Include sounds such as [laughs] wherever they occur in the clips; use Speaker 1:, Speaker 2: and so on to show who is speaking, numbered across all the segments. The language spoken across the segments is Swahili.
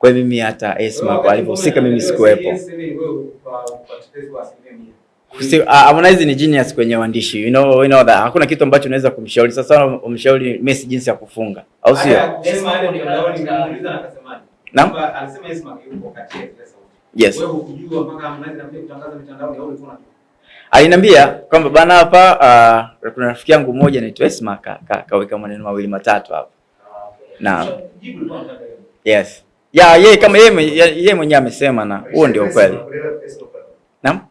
Speaker 1: Kwa hiyo mimi hata Esma kwa alivyohusika mimi sikuwepo. Si- ah, Harmonize ni genius kwenye uandishi. You know, you know that. Hakuna kitu ambacho unaweza kumshauri. Sasa umshauri Messi jinsi ya kufunga, au sio? Naam? Yes. Aliniambia kwamba bana hapa uh, kuna rafiki yangu mmoja anaitwa Esma ka, ka, kaweka maneno mawili matatu hapa. Naam. Yes. Ya yeye kama yeye mwe- yeye mwenyewe amesema na huo ndio ukweli. Naam? [laughs]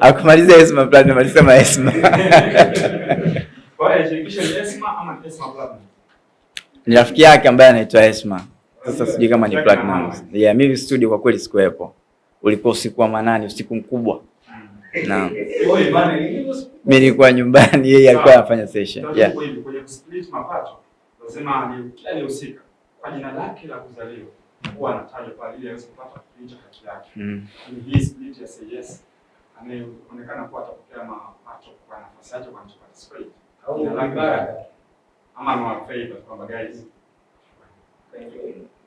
Speaker 1: Akumalizia Esma Platinum alisema Esma. [laughs] Ni rafiki yake ambaye anaitwa Esma. Sasa sijui kama ni Platinum. Yeah, mimi studio kwa kweli sikuwepo. Ulikuwa usiku wa manani, usiku mkubwa. Naam. Mimi nilikuwa nyumbani, yeye alikuwa anafanya session. Yeah.
Speaker 2: Ni kwa jina lake la kuzaliwa huwa anatajwa kwa ajili ya aweze kupata kuficha haki yake.
Speaker 1: Mm.
Speaker 2: Ni hii split ya say yes anayeonekana kuwa atapokea mapato kwa nafasi yake kwa participate. Jina lake mbaya. ama amewa favor kwamba guys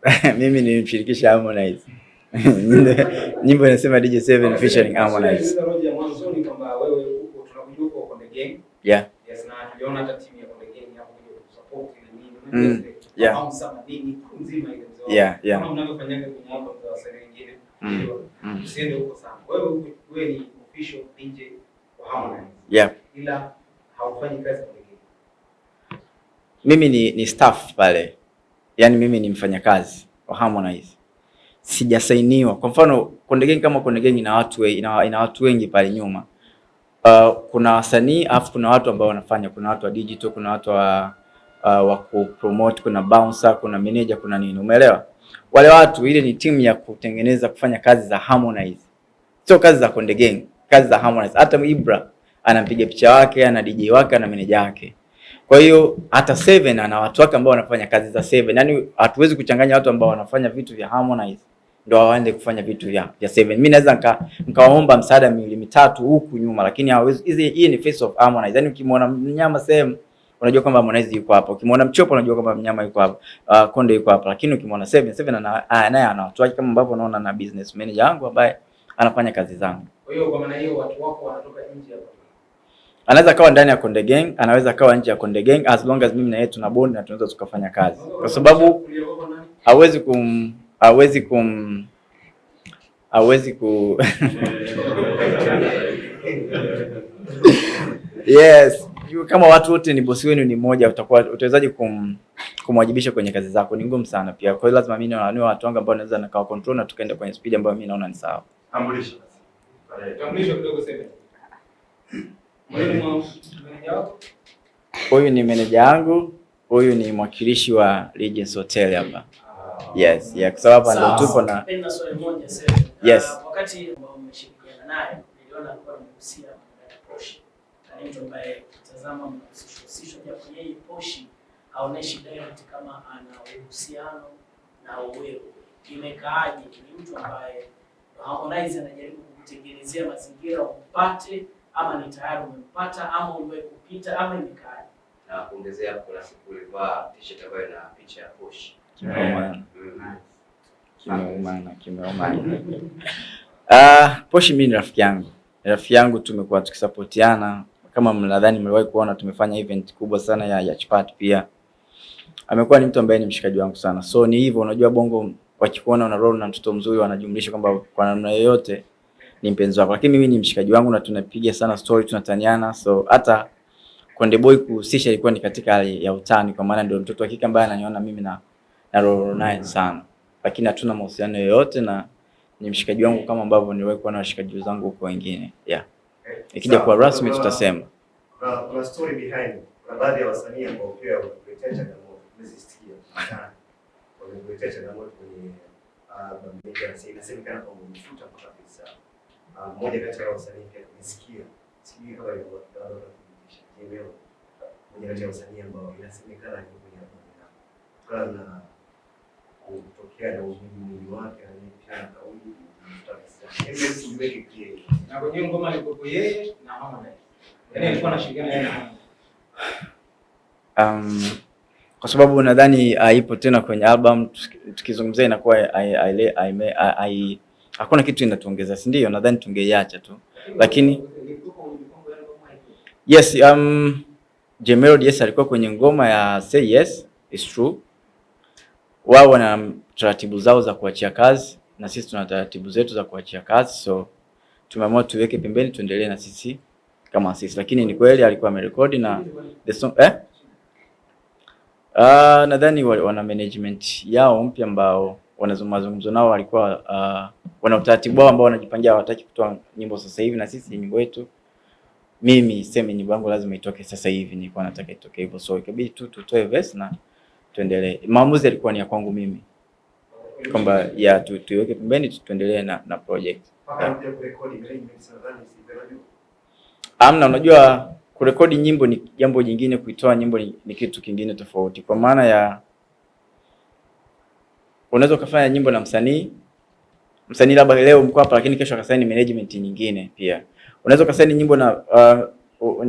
Speaker 2: [laughs]
Speaker 1: Mimi nilimshirikisha Harmonize. [laughs] Nyimbo inasema DJ7 featuring Harmonize. Yeah.
Speaker 3: Yes, na tuliona hata timu ya Konde Gang hapo kuja kusupport na
Speaker 1: Mm, yeah. Yeah, yeah. Mm, mm. Yeah.
Speaker 3: ila haufanyi kazi Konde
Speaker 1: Mimi ni, ni staff pale, yaani mimi ni mfanyakazi wa Harmonize, sijasainiwa. Kwa mfano Konde Gang, kama Konde Gang ina watu ina, ina watu wengi pale nyuma. Uh, kuna wasanii alafu kuna watu ambao wanafanya, kuna watu wa digital, kuna watu wa uh, wa kupromote, kuna bouncer, kuna manager, kuna nini, umeelewa? Wale watu, ile ni timu ya kutengeneza kufanya kazi za Harmonize, sio kazi za Konde Gang, kazi za Harmonize. Hata Ibra anampiga picha wake, ana DJ wake, ana manager wake. Kwa hiyo hata Seven ana watu wake ambao wanafanya kazi za Seven. Yaani hatuwezi kuchanganya watu ambao wanafanya vitu vya Harmonize ndio waende kufanya vitu vya, vya Seven. Mimi naweza nika nikawaomba msaada miwili mitatu huku nyuma, lakini hawezi. Hii ni face of Harmonize. Yaani ukimwona mnyama sehemu unajua kwamba Harmonize yuko hapa. Ukimwona Mchopo unajua kwamba mnyama yuko hapa. Uh, Konde yuko hapa. Lakini ukimwona Seven, Seven ana naye ana watu wake kama ambavyo unaona na business manager wangu ambaye anafanya kazi zangu.
Speaker 3: Kwa hiyo kwa maana hiyo watu wako wanatoka nje hapa.
Speaker 1: Anaweza kawa ndani ya Konde Gang, anaweza kawa nje ya Konde Gang as long as mimi na yeye tuna bond na tunaweza tukafanya kazi. Kwa sababu hawezi kum hawezi kum hawezi ku [laughs] yes You- kama watu wote ni bosi wenu ni mmoja utakuwa utawezaje kum kumwajibisha kwenye kazi zako? Ni ngumu sana pia. Kwa hiyo lazima mimi na niwe watu wangu ambao naweza nikawa control na tukaenda kwenye speed ambayo mimi naona ni sawa.
Speaker 2: Tambulisho.
Speaker 3: Tambulisho kidogo wako?
Speaker 1: huyu ni meneja yangu. Huyu ni mwakilishi wa Regency Hotel hapa. Yes yeah kwa sababu hapa ndio tupo na
Speaker 4: Napenda swali moja sasa.
Speaker 1: Yes.
Speaker 4: Uh, wakati ambao umeshirikiana naye niliona alikuwa anagusia ya Poshi. Mtu ambaye tazama mnahusishwa husishwa japo yeye Poshi haoneshi direct kama ana uhusiano na wewe. Imekaaje? Ni mtu ambaye Harmonize anajaribu kukutengenezea mazingira upate, ama ni tayari umempata ama uliwahi kupita ama imekaaje?
Speaker 5: na kuongezea kuna siku ulivaa t-shirt ambayo ina picha ya poshi.
Speaker 1: kimeumana kimeumana [laughs] ah Poshi mimi ni rafiki yangu Ni rafiki yangu tumekuwa tukisapotiana kama mnadhani mliwahi kuona tumefanya event kubwa sana ya, ya chipat pia. Amekuwa ni mtu ambaye ni mshikaji wangu sana. So ni hivyo unajua bongo wakikuona una role na mtoto mzuri wanajumlisha kwamba kwa namna yoyote ni mpenzi wako. Lakini mimi ni mshikaji wangu na tunapiga sana story tunataniana. So hata Konde Boy kuhusisha ilikuwa ni katika hali ya utani kwa maana ndio mtoto wa kike ambaye ananiona mimi na na role naye sana. Lakini hatuna mahusiano yoyote na ni mshikaji wangu kama ambavyo niliwahi na washikaji zangu huko wengine. Yeah ikija kuwa rasmi tutasema
Speaker 6: Kuna kuna story behind. Kuna baadhi ya wasanii ambao pia wamekuletea changamoto. Umezisikia. [laughs] Wamekuletea changamoto kwenye na inasemekana kwamba umefuta mpaka pesa. Ah, Mmoja kati ya wasanii pia. Sijui kama ni kuthibitisha. Mmoja kati ya wasanii ambao inasemekana ni kwenye. Kutokana na kutokea na wake na pia kauli
Speaker 3: Na kwenye ngoma alikuwa yeye na Harmonize. Yaani alikuwa anashirikiana yeye na Harmonize.
Speaker 1: um, kwa sababu nadhani haipo tena kwenye album. Tukizungumzia inakuwa hakuna kitu inatuongeza, si ndio? Nadhani tungeiacha tu, lakini yes, um, J Melody yes alikuwa kwenye ngoma ya Say Yes, it's true. Wao wana taratibu zao za kuachia kazi na sisi tuna taratibu zetu za kuachia kazi, so tumeamua tuweke pembeni, tuendelee na sisi kama sisi, lakini ni kweli alikuwa amerekodi na the song eh? Uh, nadhani wana management yao mpya ambao wanazungumza nao walikuwa uh, wana utaratibu wao ambao wanajipangia, hawataki kutoa nyimbo sasa hivi, na sisi nyimbo yetu, mimi sema nyimbo yangu lazima itoke sasa hivi, nilikuwa nataka itoke hivyo, so ikabidi tu tutoe verse na tuendelee. Maamuzi yalikuwa ni ya kwangu mimi kwamba ya tu, tuiweke pembeni tuendelee na, na project. Amna, unajua kurekodi nyimbo ni jambo jingine, kuitoa nyimbo ni, ni kitu kingine tofauti, kwa maana ya unaweza ukafanya nyimbo na msanii msanii labda leo mko hapa, lakini kesho akasaini management nyingine pia. Unaweza ukasaini nyimbo na uh,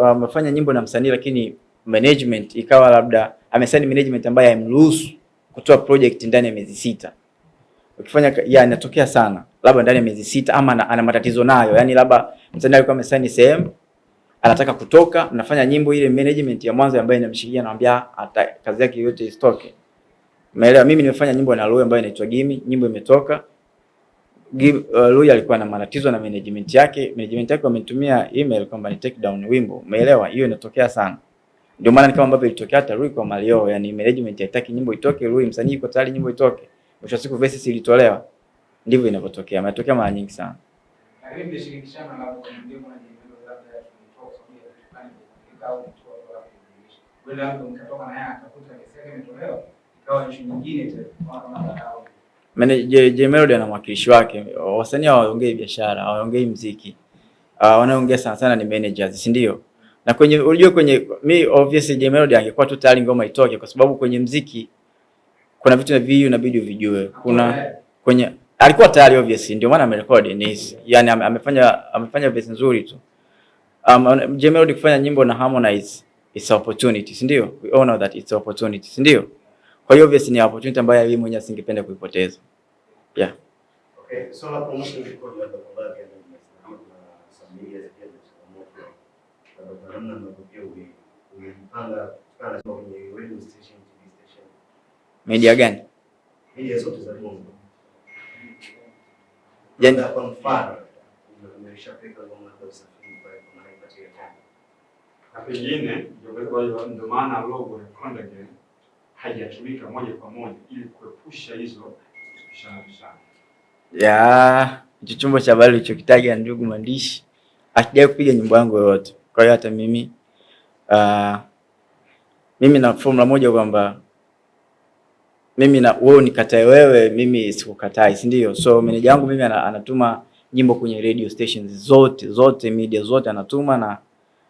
Speaker 1: uh, uh, nyimbo na msanii lakini management ikawa labda amesaini management ambaye haimruhusu kutoa project ndani ya miezi sita. Ukifanya ya inatokea sana, labda ndani ya miezi sita, ama ana, ana matatizo nayo, yani labda msanii alikuwa amesaini sehemu anataka kutoka, mnafanya nyimbo ile, management ya mwanzo ambayo inamshikilia anamwambia hata kazi yake yote isitoke. Umeelewa? Mimi nimefanya nyimbo na Lui ambayo inaitwa Gimi, nyimbo imetoka. Uh, Lui alikuwa na matatizo na management yake, management yake wamenitumia email kwamba ni take down wimbo. Umeelewa? Hiyo inatokea sana. Ndio maana ni kama ambavyo ilitokea hata Rui kwa Mario, yani management haitaki nyimbo itoke, Rui msanii yuko tayari nyimbo itoke. Mwisho siku verses ilitolewa. Ndivyo inavyotokea. Imetokea mara nyingi sana. J, J Melody ana mwakilishi wake. Wasanii hawaongei biashara, hawaongei mziki. Uh, wanaongea sana sana ni managers, si ndio? Na kwenye unajua kwenye mi obviously je Melody angekuwa tu tayari ngoma itoke kwa sababu kwenye mziki kuna vitu vitu inabidi uvijue. Kuna kwenye alikuwa tayari obviously ndio maana amerekodi ni yani ame- amefanya amefanya verse nzuri tu. Um, je Melody kufanya nyimbo na Harmonize it's an opportunity, si ndio? We all know that it's an opportunity, si ndio? Kwa hiyo obviously ni opportunity ambayo yeye mwenyewe asingependa kuipoteza. Yeah.
Speaker 6: Okay, so la promotion record ya members na kama kuna some media pia na changamoto kwa namna ambavyo pia umejipanga kutokana na kwenye radio station, TV station,
Speaker 1: Media gani?
Speaker 6: media zote za Bongo.
Speaker 1: Yani-
Speaker 6: kwa mfano umeshapeka ngoma za usafiri pale kwa maana ya
Speaker 2: na pengine ndio kwa hiyo ndio maana logo ya Konde haijatumika moja kwa moja ili kuepusha hizo pishana pishana.
Speaker 1: ya hicho chombo cha habari ulichokitaja ndugu mwandishi akijai kupiga nyimbo yangu yoyote. Kwa hiyo hata mimi uh, mimi na formula moja kwamba mimi na wewe unikatae wewe, mimi sikukatai, si ndio? So meneja wangu mimi anatuma nyimbo kwenye radio stations zote zote, media zote anatuma, na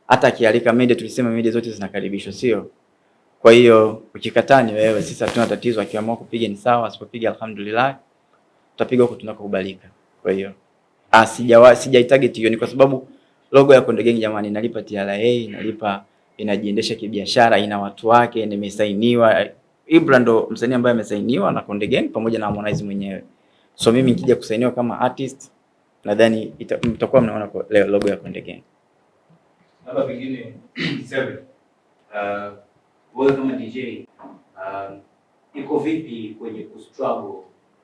Speaker 1: hata akialika media, tulisema media zote zinakaribishwa, sio? Kwa hiyo ukikataa ni wewe, sisi hatuna tatizo. Akiamua kupiga ni sawa, asipopiga alhamdulillah tutapiga huko tunakokubalika. Kwa hiyo ah, sijaitarget hiyo, ni kwa sababu logo ya Konde Gang jamani, inalipa TRA, inalipa inajiendesha kibiashara, ina watu wake, nimesainiwa. Ibra ndo msanii ambaye amesainiwa na Konde Gang pamoja na Harmonize mwenyewe. So mimi nikija kusainiwa kama artist, nadhani mtakuwa mnaona leo logo ya Konde Gang.
Speaker 7: labda pengine Seven, uh, wewe kama DJ uh, iko vipi kwenye kustruggle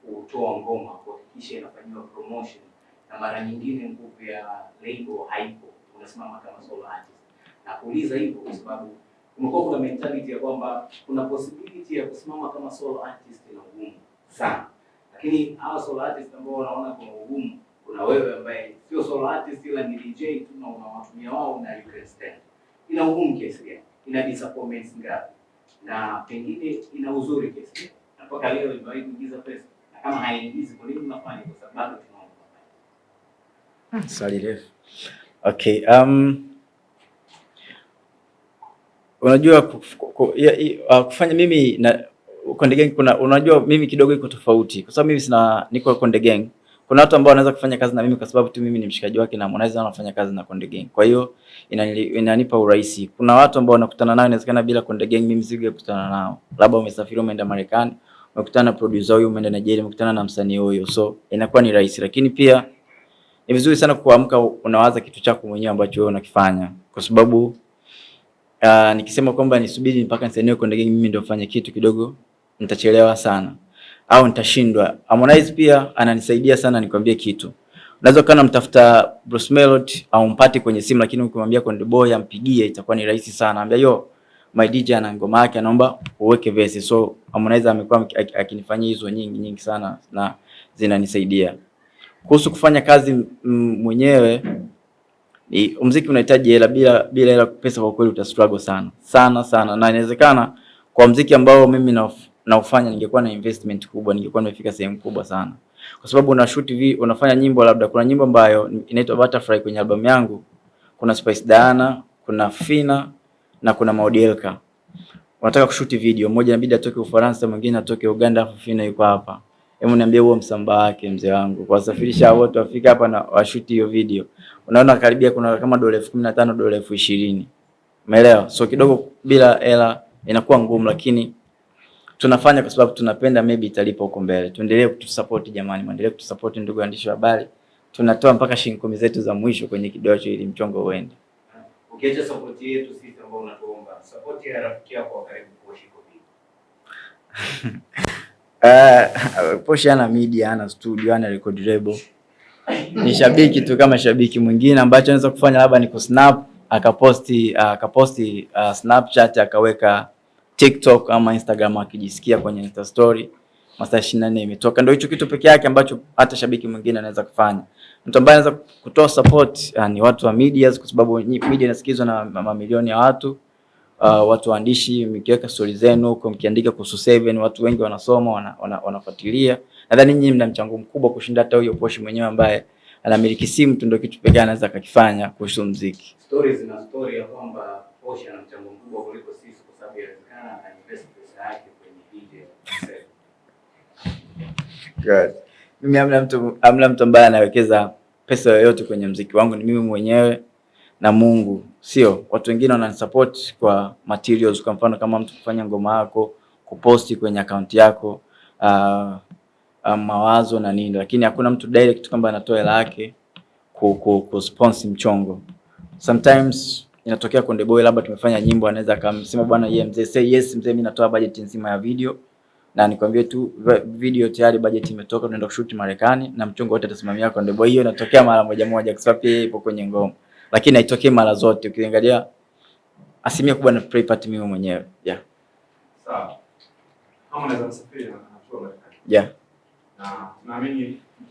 Speaker 7: kutoa ngoma kuhakikisha inafanyiwa promotion na mara nyingine nguvu ya label haipo, unasimama kama solo artist. Na kuuliza hivyo kwa sababu kumekuwa kuna mentality ya kwamba kuna possibility ya kusimama kama solo artist na ugumu sana, lakini hawa solo artist ambao wanaona kuna ugumu kuna wewe ambaye sio solo artist ila ni DJ tu na unawatumia wao na you can stand. Ina ugumu kiasi gani? Ina disappointments ngapi? Na pengine ina uzuri kiasi gani? Na mpaka leo imewahi kuingiza pesa. Na kama haiingizi kwa nini unafanya? Kwa sababu.
Speaker 1: Swali refu. Okay, um, unajua uh, kufanya mimi na Konde Gang kuna unajua mimi kidogo iko tofauti kwa sababu mimi sina niko Konde Gang kuna watu ambao wanaweza kufanya kazi na mimi kwa sababu tu mimi ni mshikaji wake na Harmonize anafanya kazi na Konde Gang. Kwa hiyo inanipa urahisi. Kuna watu ambao wanakutana nao inawezekana bila Konde Gang mimi singekutana nao. Labda umesafiri umeenda Marekani, umekutana na producer huyu, umeenda Nigeria, umekutana na msanii huyo. So inakuwa ni rahisi. Lakini pia ni vizuri sana kuamka unawaza kitu chako mwenyewe ambacho wewe unakifanya. Kwa sababu uh, nikisema kwamba nisubiri mpaka nisaniwe kwenda Gang mimi ndio fanye kitu kidogo nitachelewa sana au nitashindwa. Harmonize pia ananisaidia sana, nikwambie kitu. Unaweza kana mtafuta Bruce Melody au mpati kwenye simu, lakini ukimwambia Konde Boy ampigie itakuwa ni rahisi sana. Ambia yo my DJ ana ngoma yake, anaomba uweke verse. So Harmonize amekuwa aki- aki- akinifanyia hizo nyingi nyingi sana na zinanisaidia. Kuhusu kufanya kazi mwenyewe ni muziki unahitaji hela, bila bila hela pesa kwa kweli uta struggle sana sana sana, na inawezekana kwa muziki ambao mimi na naufanya ningekuwa na investment kubwa, ningekuwa nimefika sehemu kubwa sana, kwa sababu una shoot vi, unafanya nyimbo, labda kuna nyimbo ambayo inaitwa Butterfly kwenye albamu yangu, kuna Spice Diana, kuna Fina na kuna Maudielka. Unataka kushuti video, mmoja inabidi atoke Ufaransa, mwingine atoke Uganda, afu Fina yuko hapa. Hebu niambie huo msambaa wake mzee wangu, kuwasafirisha wote wafika hapa na washuti hiyo video, unaona karibia kuna kama dola elfu kumi na tano dola elfu ishirini umeelewa? So kidogo bila hela inakuwa ngumu, lakini tunafanya kwa sababu tunapenda, maybe italipa huko mbele. Tuendelee kutusupport jamani, muendelee kutusupport ndugu waandishi wa habari. Tunatoa mpaka shilingi kumi zetu za mwisho kwenye kidocho ili mchongo uende.
Speaker 7: Ukiacha support yetu sisi ambao unatuomba, support ya rafiki yako wa karibu kwa Shiko vipi? [laughs]
Speaker 1: Uh, Poshy ana media, ana studio, ana record label. Ni shabiki tu kama shabiki mwingine, ambacho anaweza kufanya labda ni kusnap akaposti akaposti uh, Snapchat akaweka TikTok ama Instagram akijisikia kwenye Insta story masaa 24 imetoka. Ndio hicho kitu peke yake ambacho hata shabiki mwingine anaweza kufanya. Mtu ambaye anaweza kutoa support uh, ni watu wa media kwa sababu media inasikizwa na mamilioni ya watu uh, watu waandishi, mkiweka stori zenu huko, mkiandika kuhusu Seven, watu wengi wanasoma, wana, wana, wanafuatilia. Nadhani nyinyi mna mchango mkubwa kushinda hata huyo Poshi mwenyewe ambaye anamiliki simu tu, ndio kitu pekee anaweza akakifanya kuhusu muziki.
Speaker 7: Stori zina stori ya kwamba Poshi ana mchango mkubwa kuliko sisi kwa sababu inawezekana ana invest pesa yake kwenye DJ.
Speaker 1: Good. Mimi amna mtu amna mtu ambaye anawekeza pesa yoyote kwenye mziki wangu, ni mimi mwenyewe na Mungu, sio watu wengine wananisupport kwa materials. Kwa mfano kama mtu kufanya ngoma yako, kuposti kwenye akaunti yako uh, uh, mawazo na nini, lakini hakuna mtu direct kwamba anatoa hela yake ku, ku, ku sponsor mchongo. Sometimes inatokea Konde Boy labda tumefanya nyimbo, anaweza akamsema bwana, yeye mzee, say yes mzee, mimi natoa budget nzima ya video na nikwambie tu video tayari budget imetoka, tunaenda kushoot Marekani na mchongo wote atasimamia Konde Boy. Hiyo inatokea mara moja moja, kwa sababu yeye ipo kwenye ngoma, lakini haitokei mara zote. Ukiangalia asilimia kubwa na play part mimi mwenyewe yeah,
Speaker 2: Sawa. Kama unaweza kusafiri na kuna Marekani.
Speaker 1: yeah.
Speaker 2: Na tunaamini